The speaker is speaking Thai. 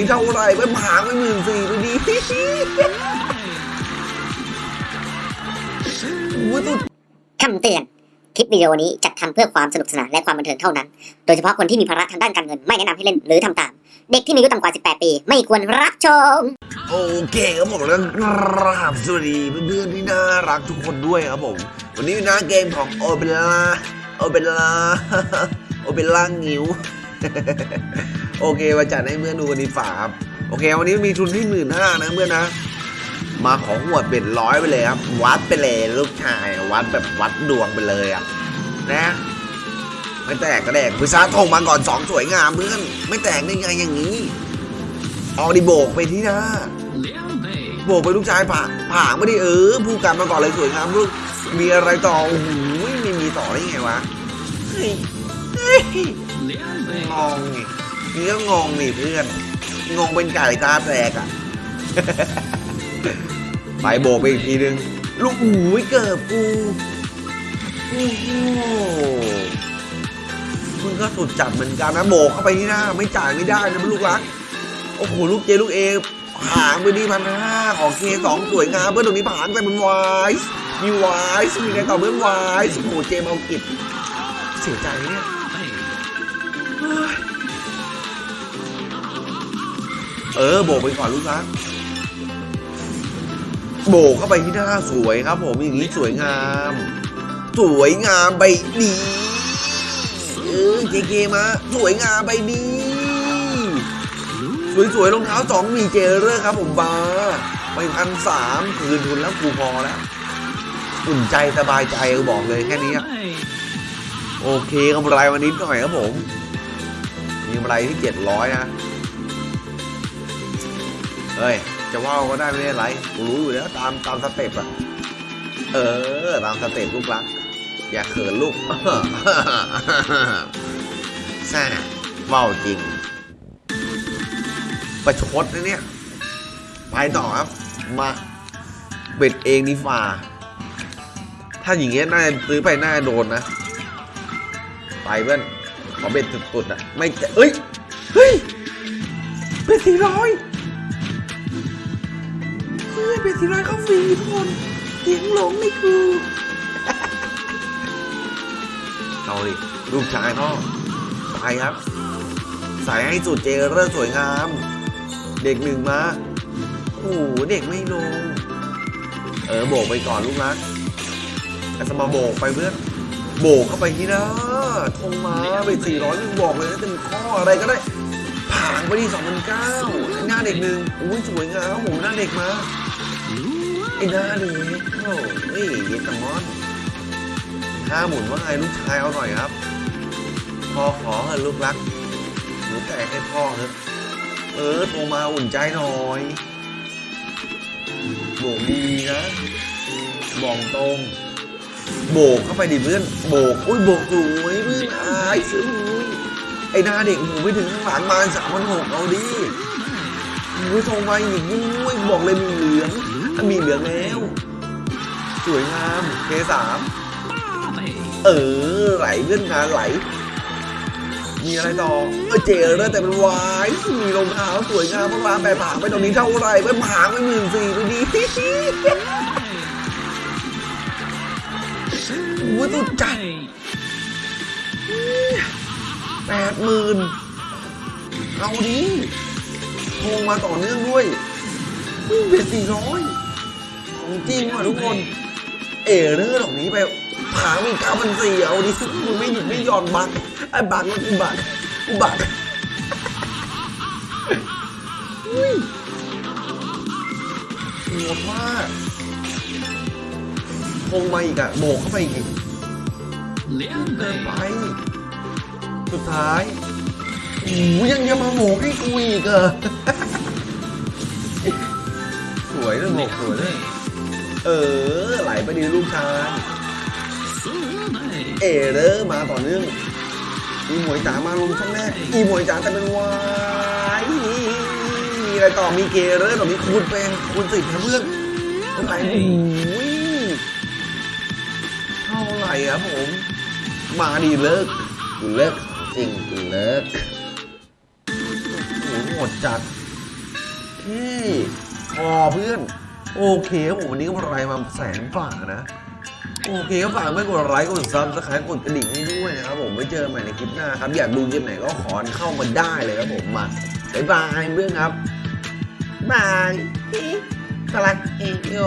นี้เท่าไหร่ไปหางไปหมื่นสี่ดูดิวุ้ยสุดคำเตือน คลิปวิดีโอนี้จัดทำเพื่อความสนุกสนานและความบันเทิงเท่านั้น โดยเฉพาะคนที่มีภาระทางด้านการเงินไม่แนะนำให้เล่นหรือทำตาม เด็กที่มีอายุต่ำกว่า 18 ปี ไม่ควรรับชม โอเคครับผมแล้วกราบสวัสดีเพื่อนๆที่น่ารักทุกคนด้วยครับผม วันนี้อยู่หน้าเกมของโอเปร่าโอเปร่าโอเปร่างิ้ว โอเคมาจัดให้เพื่อนดูกันดีฝ่าครับโอเค วันนี้มีทุนที่หมื่นห้านะเพื่อนนะมาของหัวเบ็ดร้อยไปเลยครับ วัดไปเลยลูกชาย วัดแบบวัดดวงไปเลยอะนะไม่แตกก็แดกพิซซ่าทงมาก่อนสองสวยงามเพื่อน ไม่แตกได้ไงอย่างนี้เอาดิโบกไปที่หน้าโบกไปลูกชายผ่าผ่าไม่ได้เออผู้กันมาก่อนเลยสวยงามลูกมีอะไรต่อโอ้โหไม่มีต่อได้ไงวะเฮ้ยเฮ้ยงง นี่ก็งงนี่เพื่อน งงเป็นไก่ตาแตกอะ ไปโบกไปอีกทีนึง ลูกหูยเกิดกูโอ้โหมึงก็สุดจัดเหมือนกันนะโบกเข้าไปที่หน้า ไม่จ่ายไม่ได้นะลูกรัก โอ้โหลูกเจลูกเอหางไปดีพันห้าของเคสองสวยงามเพื่อนตรงนี้ผ่านไปเป็นวายมีวายมีใครต่อเพื่อนวายโอ้โหเจมเอากิบเสียใจเนี่ย เออโบกไปก่อนลูกรักโบกเข้าไปที่หน้าสวยครับ ผมอย่างนี้สวยงาม สวยงามใบดีเออเจเกมาสวยงามใบดีสวยๆรองเท้าสองมีเจเลอร์ครับ ผมบาร์ไปพันสามคืนทุนแล้วกูพอแล้วอุ่นใจสบายใจกูบอกเลยแค่นี้อะโอเคกำไรวันนี้หน่อยครับผมมีกำไรที่เจ็ดร้อยนะ เฮ้ย จะว่าวก็ได้ไม่ได้ไรกูรู้อยู่แล้วตามตามสเต็ปอะเออ ตามสเต็ปลูกรัก อย่าเขินลูกแซ่ว่าวจริง ประชดนะเนี่ย ไปต่อครับ มาเบ็ดเองนี่ฝ่าถ้าอย่างเงี้ยน่าจะซื้อไปน่าจะโดนนะ ไปเพื่อนขอเบ็ดสุดๆอะ ไม่เอ้ย เฮ้ย เบ็ดสี่ร้อย ยเบ็ดสี่ร้อยเข้าฟรีทุกคนเสียงหลงนี่คือเอาดิลูกชายพ่อไปครับใส่ให้สุดเจเรสวยงาม เด็กหนึ่งมาโอ้โหเด็กไม่ลง เออโบกไปก่อนลูกรักแต่สมาโบกไปเพื่อนโบกเข้าไปที่น้าทงมาไปสี่ร้อยยังบอกเลยนะเป็นข้ออะไรก็ได้ผ่านไปที่สองพันเก้าหน้าเด็กหนึ่งอุ้ยสวยงามผมหน้าเด็กมา ไอ้หน้าเด็กโอ้ยเยสมอนห้าหมุนว่าไงลูกชายเอาหน่อยครับ พอขอเถอะลูกรักหนูแตกให้พ่อเถอะเออโทรมาอุ่นใจหน่อยโบกดีนะบอกตรง โบกเข้าไปดิเพื่อนโบกอุ้ยโบกสวยเพื่อนอายซื้อไอ้หน้าเด็กหนูไปถึงข้างหลังมาสามพันหกเอาดิ อุ้ยโทรมาอีกอุ้ยบอกเลยมีเหลืองอะมีเหลืองแล้ว สวยงามเคสามเออไหลเพื่อนงานไหล มีอะไรต่อเออเจอเลยแต่เป็นวายมีรองเท้าสวยงามมากรานแปรผางไปตรงนี้เท่าไร่ไปผางไปหมื่นสี่ดูดิว้าสุดจัดแปดหมื่นเอาดิ โทรมาต่อเนื่องด้วยเบ็ดสี่ร้อยของจริงว่ะทุกคน เอเรอร์เหล่านี้ไปผางมีเก้าพันสี่เอาดิมึงไม่หยุดไม่หย่อนบักไอ้บักมันกูบักกูบักอุ้ยโหดมากคงมาอีกอะโบกเข้าไปอีกเกินไป สุดท้าย โอ้ยยังจะมาโบกให้กูอีกเหรอสวยเลยโบกสวยเลยเออไหลไปดีลูกชายเอเรอร์มาต่อเนื่องอีหมวยจ๋ามาลงช่องแรกอีหมวยจ๋าแต่เป็นวายมีอะไรต่อมีเกเรอร์ต่อมีคูณเป็นคูณสิบนะเพื่อนเท่าไหร่โอ้ยเท่าไหร่ครับผม มาดีเลิกกูเลิกจริงกูเลิกโอ้โหโห ดจัด พี่พอเพื่อน โอเคครับผมวันนี้ก็มาไลฟ์มาแสนฝ่านะ โอเคก็ฝากไม่กดไลค์กด subscribe กดกระดิ่งให้ด้วยนะครับผมไว้เจอกันใหม่ในคลิปหน้าครับ อยากดูเกมไหนก็ขอเข้ามาได้เลยครับผมมาบ๊ายบายเพื่อนครับบายสลักเอโย